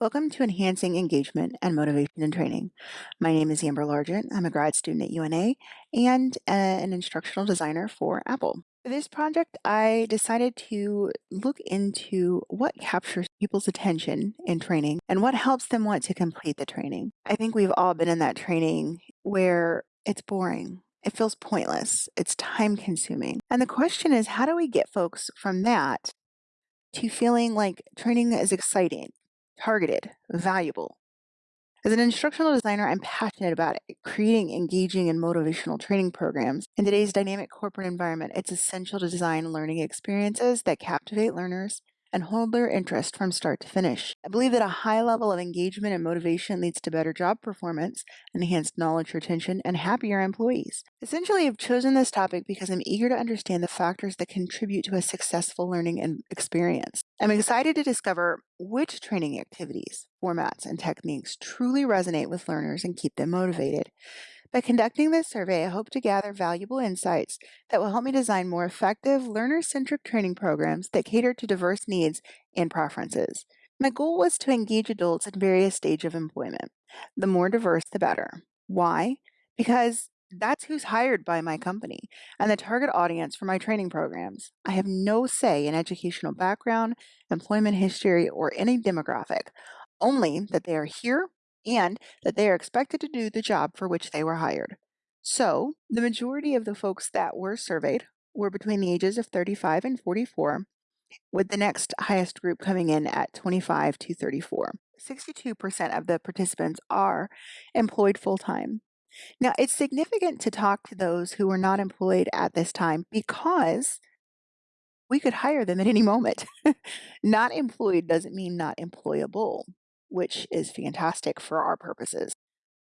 Welcome to Enhancing Engagement and Motivation in Training. My name is Amber Largent. I'm a grad student at UNA and uh, an instructional designer for Apple. For this project, I decided to look into what captures people's attention in training and what helps them want to complete the training. I think we've all been in that training where it's boring. It feels pointless. It's time consuming. And the question is, how do we get folks from that to feeling like training is exciting, targeted, valuable. As an instructional designer, I'm passionate about creating engaging and motivational training programs. In today's dynamic corporate environment, it's essential to design learning experiences that captivate learners and hold their interest from start to finish. I believe that a high level of engagement and motivation leads to better job performance, enhanced knowledge retention, and happier employees. Essentially, I've chosen this topic because I'm eager to understand the factors that contribute to a successful learning experience. I'm excited to discover which training activities, formats, and techniques truly resonate with learners and keep them motivated. By conducting this survey, I hope to gather valuable insights that will help me design more effective, learner centric training programs that cater to diverse needs and preferences. My goal was to engage adults in various stages of employment. The more diverse, the better. Why? Because that's who's hired by my company and the target audience for my training programs. I have no say in educational background, employment history, or any demographic, only that they are here and that they are expected to do the job for which they were hired. So, the majority of the folks that were surveyed were between the ages of 35 and 44, with the next highest group coming in at 25 to 34. 62% of the participants are employed full time. Now, it's significant to talk to those who were not employed at this time because we could hire them at any moment. not employed doesn't mean not employable which is fantastic for our purposes.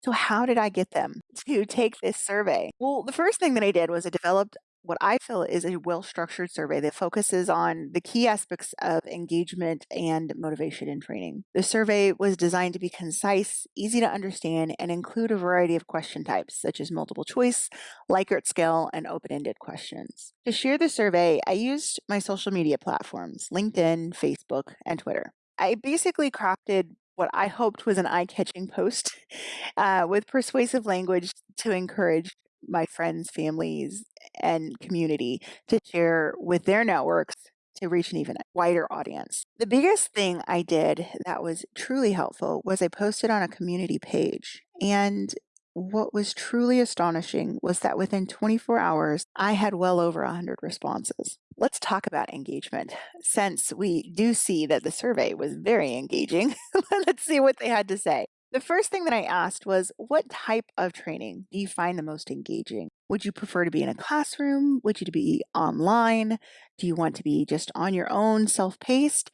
So, how did I get them to take this survey? Well, the first thing that I did was I developed what I feel is a well structured survey that focuses on the key aspects of engagement and motivation in training. The survey was designed to be concise, easy to understand, and include a variety of question types, such as multiple choice, Likert scale, and open ended questions. To share the survey, I used my social media platforms LinkedIn, Facebook, and Twitter. I basically crafted what I hoped was an eye-catching post uh, with persuasive language to encourage my friends, families, and community to share with their networks to reach an even wider audience. The biggest thing I did that was truly helpful was I posted on a community page and what was truly astonishing was that within 24 hours, I had well over 100 responses. Let's talk about engagement. Since we do see that the survey was very engaging, let's see what they had to say. The first thing that I asked was, What type of training do you find the most engaging? Would you prefer to be in a classroom? Would you to be online? Do you want to be just on your own, self paced?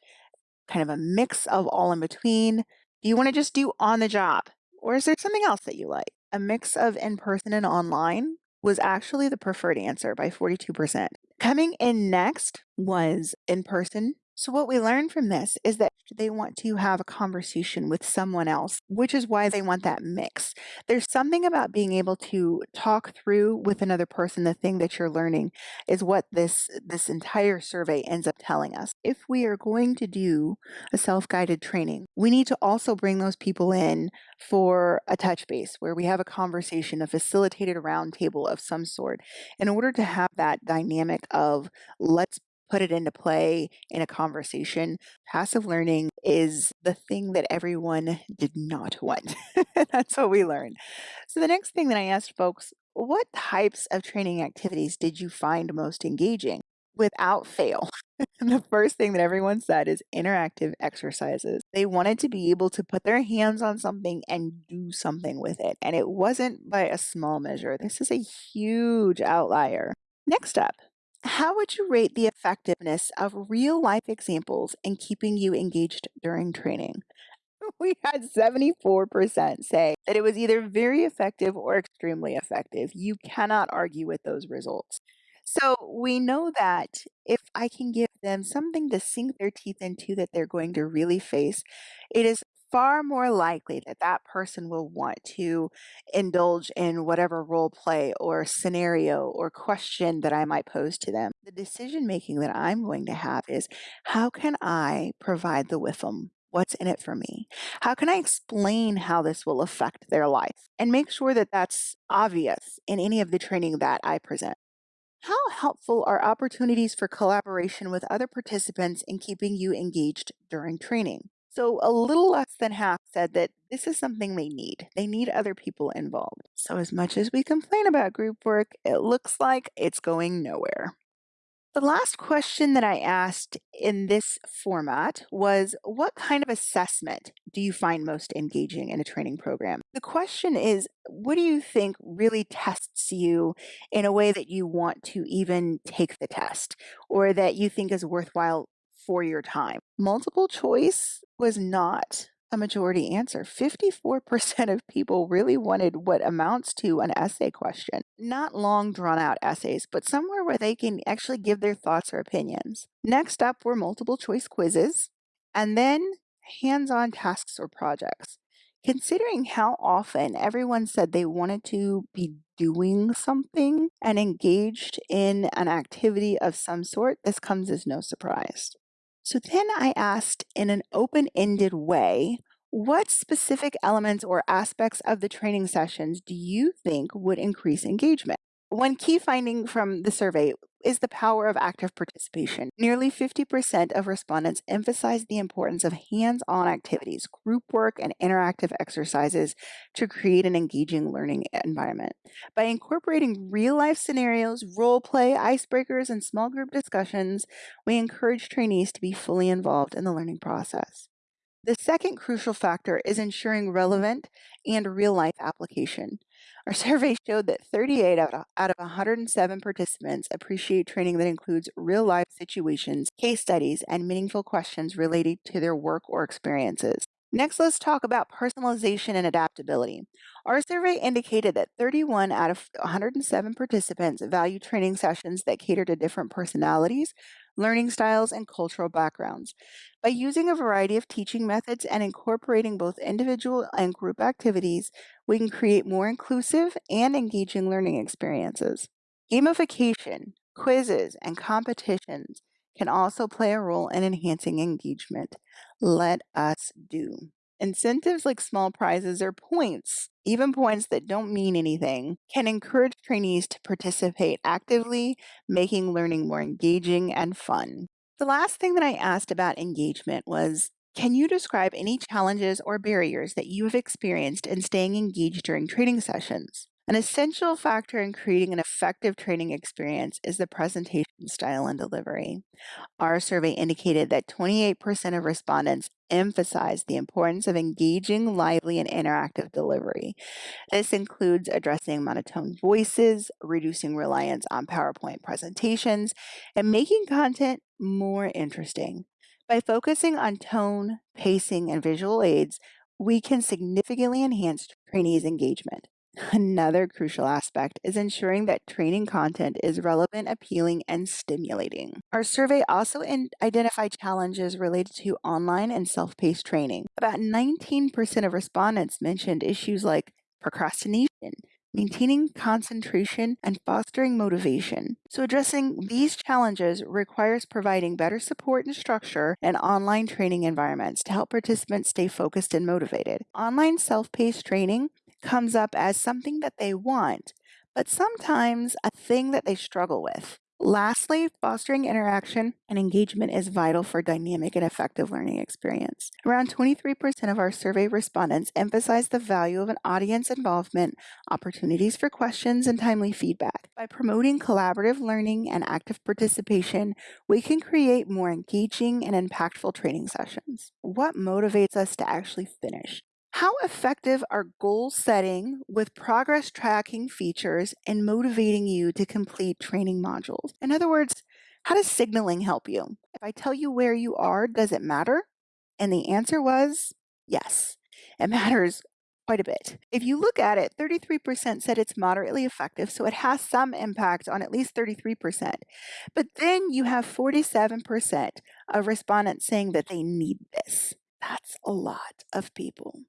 Kind of a mix of all in between? Do you want to just do on the job? Or is there something else that you like? A mix of in person and online was actually the preferred answer by 42%. Coming in next was in person so, what we learned from this is that they want to have a conversation with someone else, which is why they want that mix. There's something about being able to talk through with another person the thing that you're learning is what this this entire survey ends up telling us. If we are going to do a self-guided training, we need to also bring those people in for a touch base where we have a conversation, a facilitated roundtable of some sort in order to have that dynamic of let's put it into play in a conversation. Passive learning is the thing that everyone did not want. That's what we learned. So, the next thing that I asked folks, what types of training activities did you find most engaging? Without fail, the first thing that everyone said is interactive exercises. They wanted to be able to put their hands on something and do something with it. And it wasn't by a small measure. This is a huge outlier. Next up, how would you rate the effectiveness of real life examples in keeping you engaged during training? We had 74% say that it was either very effective or extremely effective. You cannot argue with those results. So we know that if I can give them something to sink their teeth into that they're going to really face, it is far more likely that that person will want to indulge in whatever role play or scenario or question that I might pose to them. The decision making that I'm going to have is how can I provide the them What's in it for me? How can I explain how this will affect their life and make sure that that's obvious in any of the training that I present? How helpful are opportunities for collaboration with other participants in keeping you engaged during training? So, a little less than half said that this is something they need. They need other people involved. So, as much as we complain about group work, it looks like it's going nowhere. The last question that I asked in this format was What kind of assessment do you find most engaging in a training program? The question is What do you think really tests you in a way that you want to even take the test or that you think is worthwhile for your time? Multiple choice was not a majority answer. 54% of people really wanted what amounts to an essay question. Not long drawn out essays, but somewhere where they can actually give their thoughts or opinions. Next up were multiple choice quizzes, and then hands on tasks or projects. Considering how often everyone said they wanted to be doing something and engaged in an activity of some sort, this comes as no surprise. So then I asked in an open ended way, what specific elements or aspects of the training sessions do you think would increase engagement? One key finding from the survey is the power of active participation. Nearly 50% of respondents emphasized the importance of hands on activities, group work, and interactive exercises to create an engaging learning environment. By incorporating real life scenarios, role play, icebreakers, and small group discussions, we encourage trainees to be fully involved in the learning process. The second crucial factor is ensuring relevant and real life application. Our survey showed that 38 out of, out of 107 participants appreciate training that includes real life situations, case studies, and meaningful questions related to their work or experiences. Next, let's talk about personalization and adaptability. Our survey indicated that 31 out of 107 participants value training sessions that cater to different personalities, learning styles, and cultural backgrounds. By using a variety of teaching methods and incorporating both individual and group activities, we can create more inclusive and engaging learning experiences. Gamification, quizzes, and competitions can also play a role in enhancing engagement. Let us do. Incentives like small prizes or points, even points that don't mean anything, can encourage trainees to participate actively, making learning more engaging and fun. The last thing that I asked about engagement was Can you describe any challenges or barriers that you have experienced in staying engaged during training sessions? An essential factor in creating an effective training experience is the presentation style and delivery. Our survey indicated that 28% of respondents emphasized the importance of engaging, lively, and interactive delivery. This includes addressing monotone voices, reducing reliance on PowerPoint presentations, and making content more interesting. By focusing on tone, pacing, and visual aids, we can significantly enhance trainees' engagement. Another crucial aspect is ensuring that training content is relevant, appealing, and stimulating. Our survey also identified challenges related to online and self paced training. About 19% of respondents mentioned issues like procrastination, maintaining concentration, and fostering motivation. So, addressing these challenges requires providing better support and structure in online training environments to help participants stay focused and motivated. Online self paced training comes up as something that they want, but sometimes a thing that they struggle with. Lastly, fostering interaction and engagement is vital for dynamic and effective learning experience. Around 23% of our survey respondents emphasize the value of an audience involvement, opportunities for questions, and timely feedback. By promoting collaborative learning and active participation, we can create more engaging and impactful training sessions. What motivates us to actually finish? How effective are goal setting with progress tracking features and motivating you to complete training modules? In other words, how does signaling help you? If I tell you where you are, does it matter? And the answer was yes, it matters quite a bit. If you look at it, 33% said it's moderately effective, so it has some impact on at least 33%. But then you have 47% of respondents saying that they need this. That's a lot of people.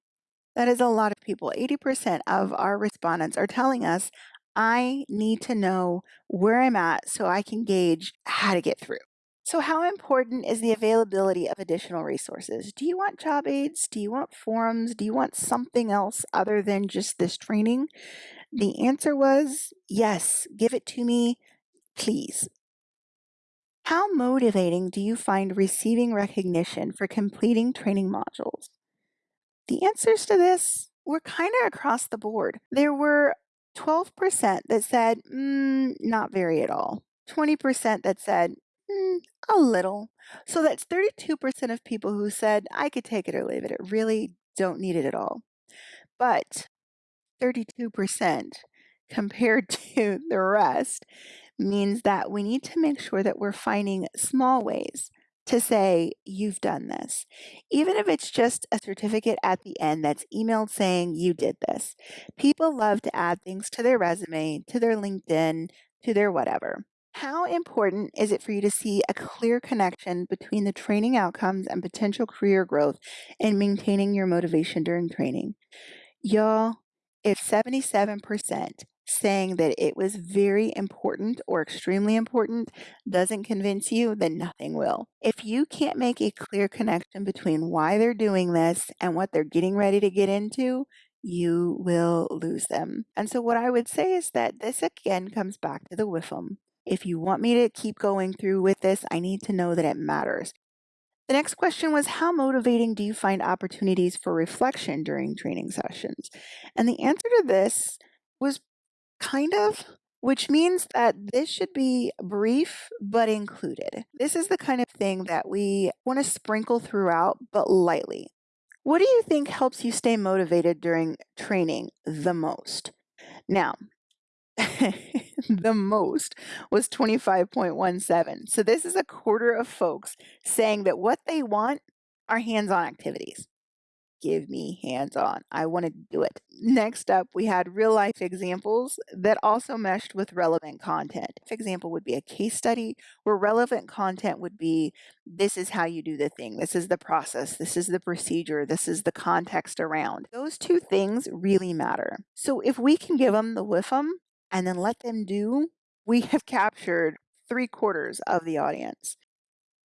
That is a lot of people. 80% of our respondents are telling us, I need to know where I'm at so I can gauge how to get through. So, how important is the availability of additional resources? Do you want job aids? Do you want forums? Do you want something else other than just this training? The answer was yes, give it to me, please. How motivating do you find receiving recognition for completing training modules? The answers to this were kind of across the board. There were 12% that said, mm, not very at all. 20% that said, mm, a little. So that's 32% of people who said, I could take it or leave it. It really don't need it at all. But 32% compared to the rest means that we need to make sure that we're finding small ways to say, you've done this. Even if it's just a certificate at the end that's emailed saying you did this. People love to add things to their resume, to their LinkedIn, to their whatever. How important is it for you to see a clear connection between the training outcomes and potential career growth and maintaining your motivation during training? Y'all, if 77% saying that it was very important or extremely important doesn't convince you, then nothing will. If you can't make a clear connection between why they're doing this and what they're getting ready to get into, you will lose them. And so, what I would say is that this again comes back to the WIFM. If you want me to keep going through with this, I need to know that it matters. The next question was How motivating do you find opportunities for reflection during training sessions? And the answer to this was kind of, which means that this should be brief but included. This is the kind of thing that we want to sprinkle throughout, but lightly. What do you think helps you stay motivated during training the most? Now, the most was 25.17. So this is a quarter of folks saying that what they want are hands-on activities give me hands on. I want to do it. Next up, we had real life examples that also meshed with relevant content. An example would be a case study where relevant content would be this is how you do the thing, this is the process, this is the procedure, this is the context around. Those two things really matter. So if we can give them the WIFM and then let them do, we have captured three quarters of the audience.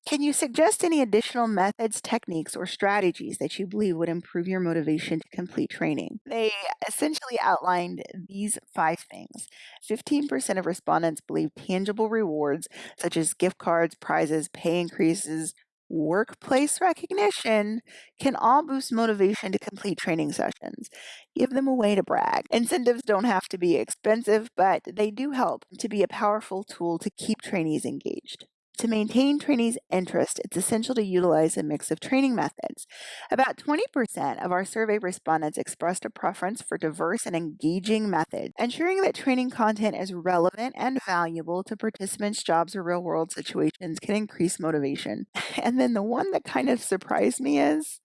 Can you suggest any additional methods, techniques, or strategies that you believe would improve your motivation to complete training? They essentially outlined these five things. 15% of respondents believe tangible rewards, such as gift cards, prizes, pay increases, workplace recognition can all boost motivation to complete training sessions. Give them a way to brag. Incentives don't have to be expensive, but they do help to be a powerful tool to keep trainees engaged. To maintain trainees' interest, it's essential to utilize a mix of training methods. About 20% of our survey respondents expressed a preference for diverse and engaging methods, ensuring that training content is relevant and valuable to participants' jobs or real world situations can increase motivation. And then the one that kind of surprised me is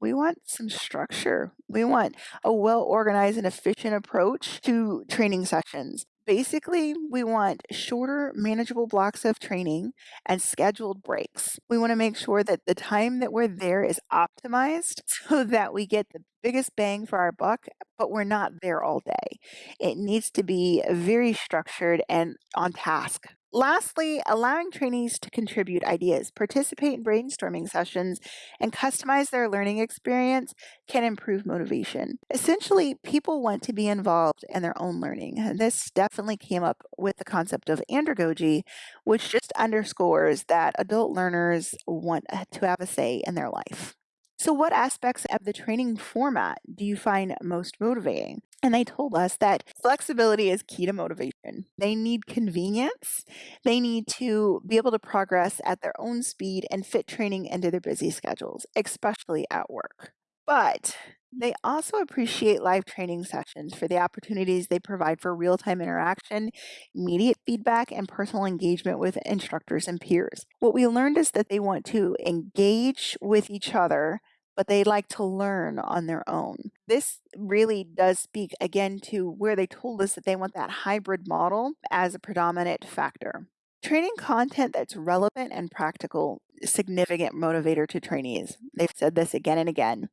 we want some structure. We want a well organized and efficient approach to training sessions. Basically, we want shorter, manageable blocks of training and scheduled breaks. We want to make sure that the time that we're there is optimized so that we get the biggest bang for our buck, but we're not there all day. It needs to be very structured and on task. Lastly, allowing trainees to contribute ideas, participate in brainstorming sessions, and customize their learning experience can improve motivation. Essentially, people want to be involved in their own learning. And this definitely came up with the concept of andragogy, which just underscores that adult learners want to have a say in their life. So, what aspects of the training format do you find most motivating? And they told us that flexibility is key to motivation. They need convenience. They need to be able to progress at their own speed and fit training into their busy schedules, especially at work. But they also appreciate live training sessions for the opportunities they provide for real time interaction, immediate feedback, and personal engagement with instructors and peers. What we learned is that they want to engage with each other but they like to learn on their own. This really does speak again to where they told us that they want that hybrid model as a predominant factor. Training content that's relevant and practical, significant motivator to trainees. They've said this again and again.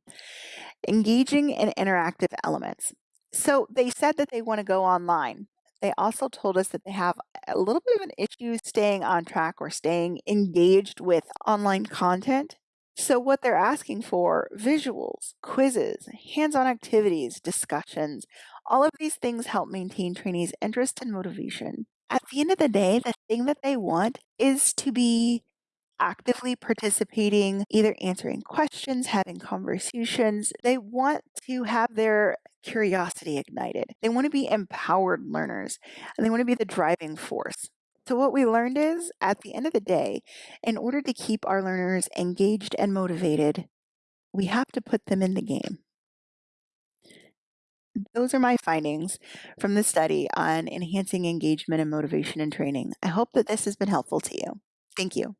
Engaging in interactive elements. So they said that they want to go online. They also told us that they have a little bit of an issue staying on track or staying engaged with online content. So, what they're asking for visuals, quizzes, hands on activities, discussions all of these things help maintain trainees' interest and motivation. At the end of the day, the thing that they want is to be actively participating, either answering questions, having conversations. They want to have their curiosity ignited. They want to be empowered learners and they want to be the driving force. So, what we learned is at the end of the day, in order to keep our learners engaged and motivated, we have to put them in the game. Those are my findings from the study on enhancing engagement and motivation in training. I hope that this has been helpful to you. Thank you.